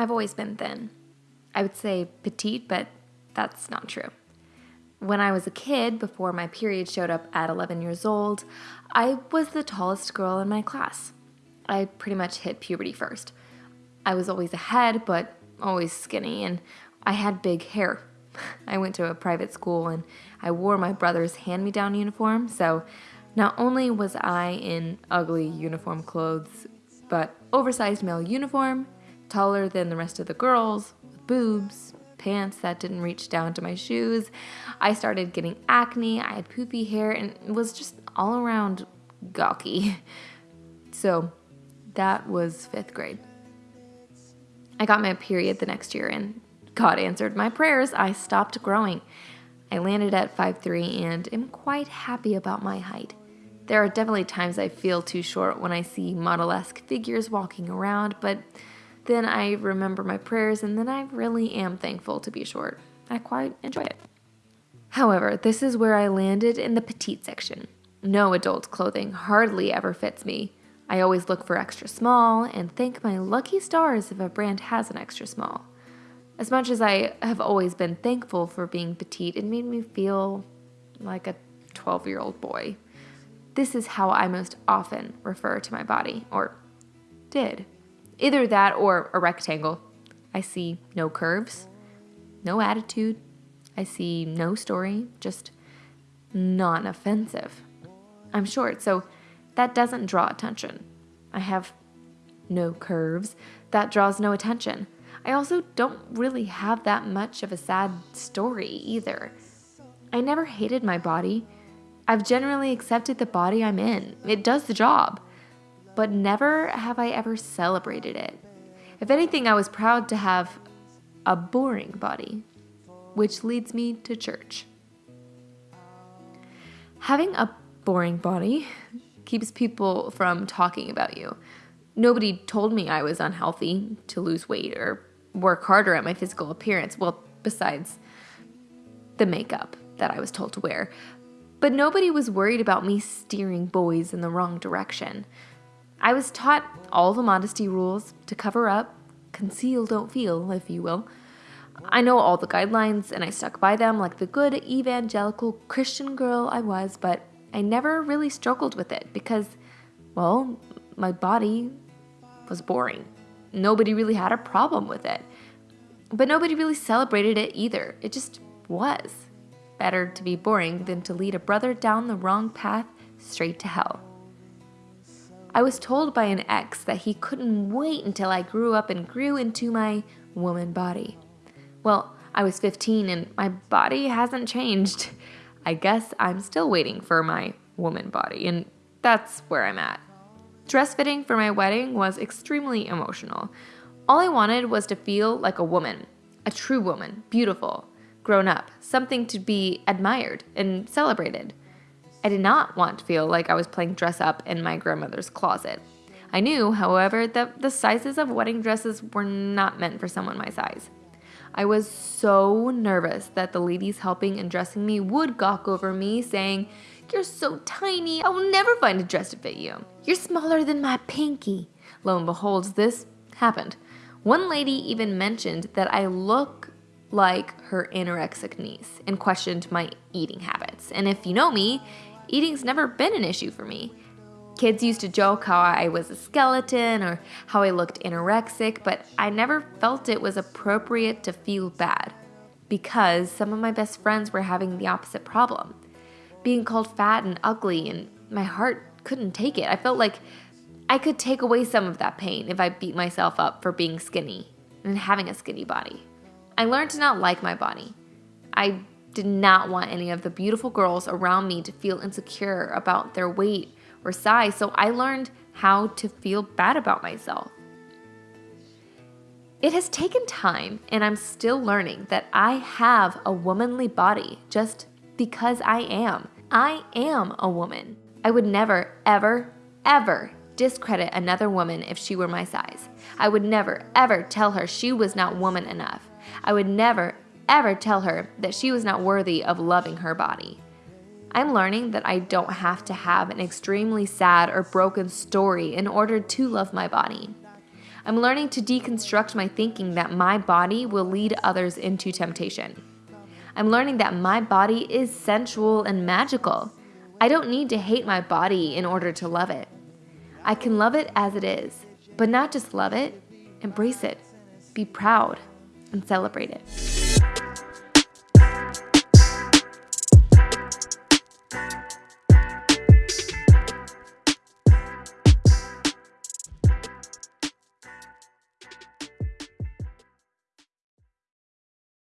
I've always been thin. I would say petite, but that's not true. When I was a kid, before my period showed up at 11 years old, I was the tallest girl in my class. I pretty much hit puberty first. I was always ahead, but always skinny, and I had big hair. I went to a private school and I wore my brother's hand me down uniform, so not only was I in ugly uniform clothes, but oversized male uniform, taller than the rest of the girls, with boobs, pants that didn't reach down to my shoes. I started getting acne, I had poofy hair, and was just all around gawky. So that was fifth grade. I got my period the next year, and God answered my prayers. I stopped growing. I landed at 5'3 and am quite happy about my height. There are definitely times I feel too short when I see model esque figures walking around, but then I remember my prayers and then I really am thankful to be short. I quite enjoy it. However, this is where I landed in the petite section. No adult clothing hardly ever fits me. I always look for extra small and thank my lucky stars if a brand has an extra small. As much as I have always been thankful for being petite, it made me feel like a 12 year old boy. This is how I most often refer to my body, or did. Either that or a rectangle. I see no curves, no attitude. I see no story, just non offensive. I'm short, so that doesn't draw attention. I have no curves, that draws no attention. I also don't really have that much of a sad story either. I never hated my body. I've generally accepted the body I'm in. It does the job. But never have I ever celebrated it. If anything, I was proud to have a boring body, which leads me to church. Having a boring body keeps people from talking about you. Nobody told me I was unhealthy to lose weight or work harder at my physical appearance. Well, besides the makeup that I was told to wear. But nobody was worried about me steering boys in the wrong direction. I was taught all the modesty rules to cover up, conceal, don't feel, if you will. I know all the guidelines and I stuck by them like the good evangelical Christian girl I was, but I never really struggled with it because, well, my body was boring. Nobody really had a problem with it. But nobody really celebrated it either. It just was. Better to be boring than to lead a brother down the wrong path straight to hell. I was told by an ex that he couldn't wait until I grew up and grew into my woman body. Well, I was 15 and my body hasn't changed. I guess I'm still waiting for my woman body, and that's where I'm at. Dress fitting for my wedding was extremely emotional. All I wanted was to feel like a woman, a true woman, beautiful, grown up, something to be admired and celebrated. I did not want to feel like I was playing dress up in my grandmother's closet. I knew, however, that the sizes of wedding dresses were not meant for someone my size. I was so nervous that the ladies helping and dressing me would gawk over me, saying, you're so tiny, I will never find a dress to fit you. You're smaller than my pinky. Lo and behold, this happened. One lady even mentioned that I look like her anorexic niece and questioned my eating habits. And if you know me, eating's never been an issue for me. Kids used to joke how I was a skeleton or how I looked anorexic, but I never felt it was appropriate to feel bad because some of my best friends were having the opposite problem being called fat and ugly, and my heart couldn't take it. I felt like I could take away some of that pain if I beat myself up for being skinny and having a skinny body. I learned to not like my body. I did not want any of the beautiful girls around me to feel insecure about their weight or size, so I learned how to feel bad about myself. It has taken time, and I'm still learning that I have a womanly body, just because I am. I am a woman. I would never, ever, ever discredit another woman if she were my size. I would never, ever tell her she was not woman enough. I would never, ever tell her that she was not worthy of loving her body. I'm learning that I don't have to have an extremely sad or broken story in order to love my body. I'm learning to deconstruct my thinking that my body will lead others into temptation. I'm learning that my body is sensual and magical. I don't need to hate my body in order to love it. I can love it as it is, but not just love it, embrace it, be proud, and celebrate it.